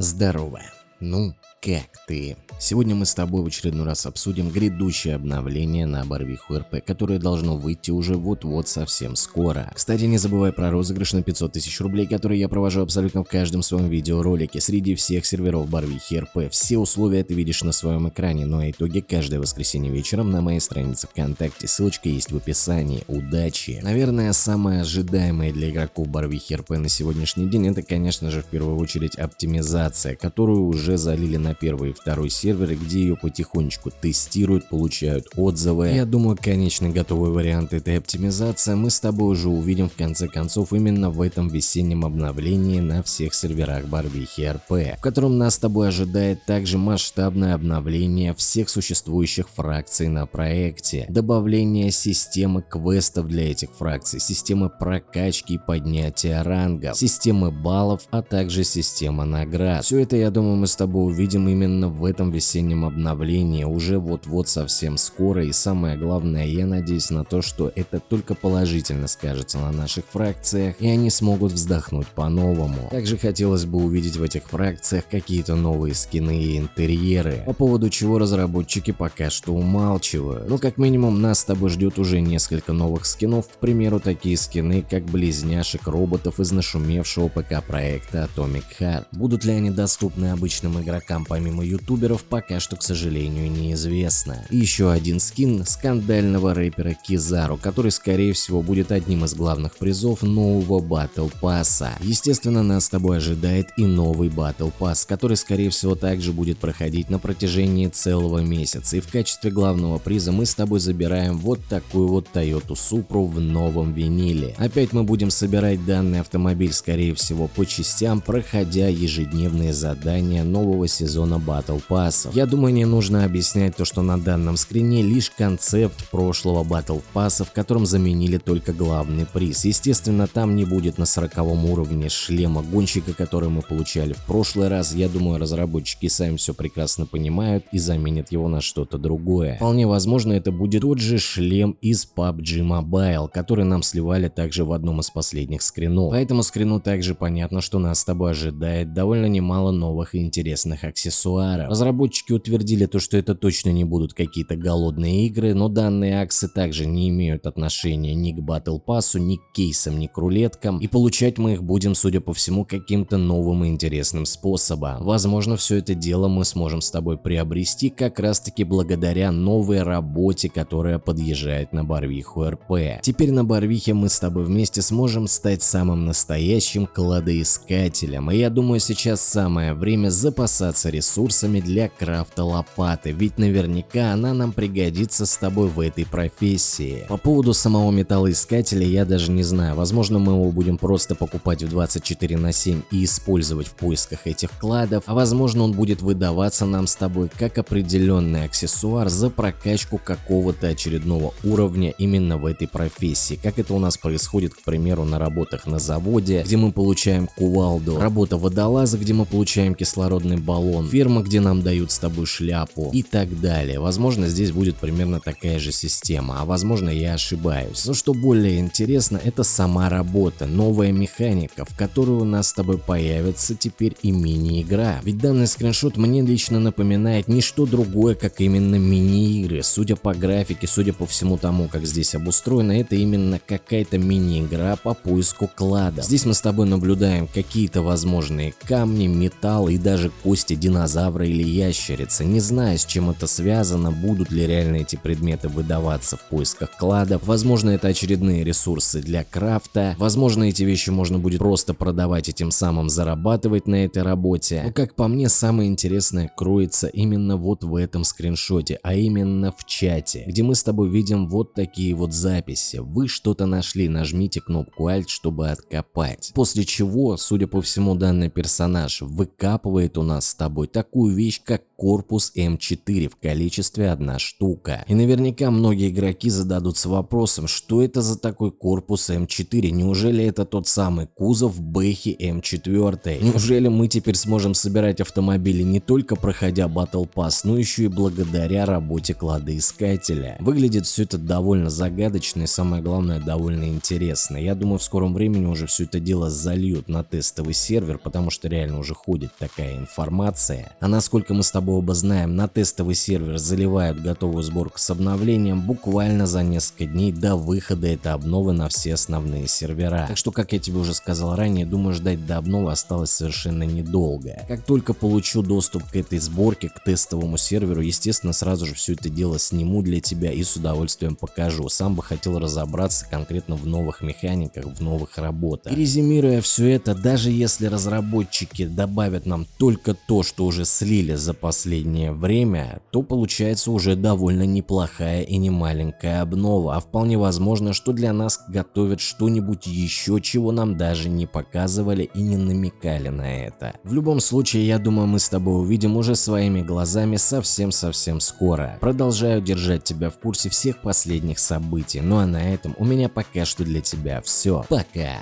Здорово. Ну, как ты? Сегодня мы с тобой в очередной раз обсудим грядущее обновление на Барвиху РП, которое должно выйти уже вот-вот совсем скоро. Кстати, не забывай про розыгрыш на 500 тысяч рублей, который я провожу абсолютно в каждом своем видеоролике среди всех серверов Барвихи РП. Все условия ты видишь на своем экране, но а итоги каждое воскресенье вечером на моей странице ВКонтакте. Ссылочка есть в описании. Удачи! Наверное, самое ожидаемое для игроков Барвихи РП на сегодняшний день это, конечно же, в первую очередь оптимизация, которую уже залили на первый и второй сервер серверы, где ее потихонечку тестируют, получают отзывы. Я думаю, конечный готовый вариант этой оптимизации мы с тобой уже увидим в конце концов именно в этом весеннем обновлении на всех серверах Барвихи РП, в котором нас с тобой ожидает также масштабное обновление всех существующих фракций на проекте, добавление системы квестов для этих фракций, системы прокачки и поднятия рангов, системы баллов, а также система наград. Все это, я думаю, мы с тобой увидим именно в этом весеннем обновлении уже вот-вот совсем скоро и самое главное я надеюсь на то, что это только положительно скажется на наших фракциях и они смогут вздохнуть по-новому. Также хотелось бы увидеть в этих фракциях какие-то новые скины и интерьеры, по поводу чего разработчики пока что умалчивают. Но как минимум нас с тобой ждет уже несколько новых скинов, к примеру такие скины как близняшек роботов из нашумевшего ПК проекта Atomic Heart. Будут ли они доступны обычным игрокам помимо ютуберов пока что, к сожалению, неизвестно. И еще один скин скандального рэпера Кизару, который скорее всего будет одним из главных призов нового Battle Pass. Естественно, нас с тобой ожидает и новый Battle Pass, который скорее всего также будет проходить на протяжении целого месяца. И в качестве главного приза мы с тобой забираем вот такую вот Toyota Supra в новом виниле. Опять мы будем собирать данный автомобиль скорее всего по частям, проходя ежедневные задания нового сезона Battle Pass. Я думаю, не нужно объяснять то, что на данном скрине лишь концепт прошлого Battle Pass, в котором заменили только главный приз. Естественно, там не будет на 40 уровне шлема гонщика, который мы получали в прошлый раз. Я думаю, разработчики сами все прекрасно понимают и заменят его на что-то другое. Вполне возможно, это будет тот же шлем из PUBG Mobile, который нам сливали также в одном из последних скринов. По этому скрину также понятно, что нас с тобой ожидает довольно немало новых и интересных аксессуаров. Разработчики утвердили то, что это точно не будут какие-то голодные игры, но данные акции также не имеют отношения ни к Battle Pass, ни к кейсам, ни к рулеткам, и получать мы их будем, судя по всему, каким-то новым и интересным способом. Возможно, все это дело мы сможем с тобой приобрести как раз таки благодаря новой работе, которая подъезжает на Барвиху РП. Теперь на Барвихе мы с тобой вместе сможем стать самым настоящим кладоискателем, и я думаю сейчас самое время запасаться ресурсами для крафта лопаты, ведь наверняка она нам пригодится с тобой в этой профессии. По поводу самого металлоискателя я даже не знаю, возможно мы его будем просто покупать в 24 на 7 и использовать в поисках этих кладов, а возможно он будет выдаваться нам с тобой как определенный аксессуар за прокачку какого-то очередного уровня именно в этой профессии, как это у нас происходит, к примеру, на работах на заводе, где мы получаем кувалду, работа водолаза, где мы получаем кислородный баллон, ферма, где нам дают с тобой шляпу и так далее. Возможно, здесь будет примерно такая же система, а возможно я ошибаюсь. Но что более интересно, это сама работа, новая механика, в которой у нас с тобой появится теперь и мини-игра. Ведь данный скриншот мне лично напоминает не что другое, как именно мини-игры. Судя по графике, судя по всему тому, как здесь обустроено, это именно какая-то мини-игра по поиску клада. Здесь мы с тобой наблюдаем какие-то возможные камни, металл и даже кости динозавра или ящерицы, не зная, с чем это связано, будут ли реально эти предметы выдаваться в поисках кладов, возможно это очередные ресурсы для крафта, возможно эти вещи можно будет просто продавать и тем самым зарабатывать на этой работе. Но как по мне, самое интересное кроется именно вот в этом скриншоте, а именно в чате, где мы с тобой видим вот такие вот записи. Вы что-то нашли, нажмите кнопку Alt, чтобы откопать. После чего, судя по всему, данный персонаж выкапывает у нас с тобой такую вещь, как корпус М4 в количестве одна штука. И наверняка многие игроки зададутся вопросом, что это за такой корпус М4, неужели это тот самый кузов Бэхи М4? Неужели мы теперь сможем собирать автомобили не только проходя Battle Pass, но еще и благодаря работе кладоискателя? Выглядит все это довольно загадочно и самое главное довольно интересно. Я думаю в скором времени уже все это дело зальют на тестовый сервер, потому что реально уже ходит такая информация. А насколько мы с тобой оба знаем, на тестовый сервер заливают готовую сборку с обновлением буквально за несколько дней до выхода этой обновы на все основные сервера. Так что, как я тебе уже сказал ранее, думаю ждать до обновы осталось совершенно недолго. Как только получу доступ к этой сборке, к тестовому серверу, естественно сразу же все это дело сниму для тебя и с удовольствием покажу. Сам бы хотел разобраться конкретно в новых механиках, в новых работах. И резюмируя все это, даже если разработчики добавят нам только то, что уже слили за последнее время, то получается уже довольно неплохая и не маленькая обнова, а вполне возможно, что для нас готовят что-нибудь еще, чего нам даже не показывали и не намекали на это. В любом случае, я думаю, мы с тобой увидим уже своими глазами совсем-совсем скоро. Продолжаю держать тебя в курсе всех последних событий, ну а на этом у меня пока что для тебя все. Пока!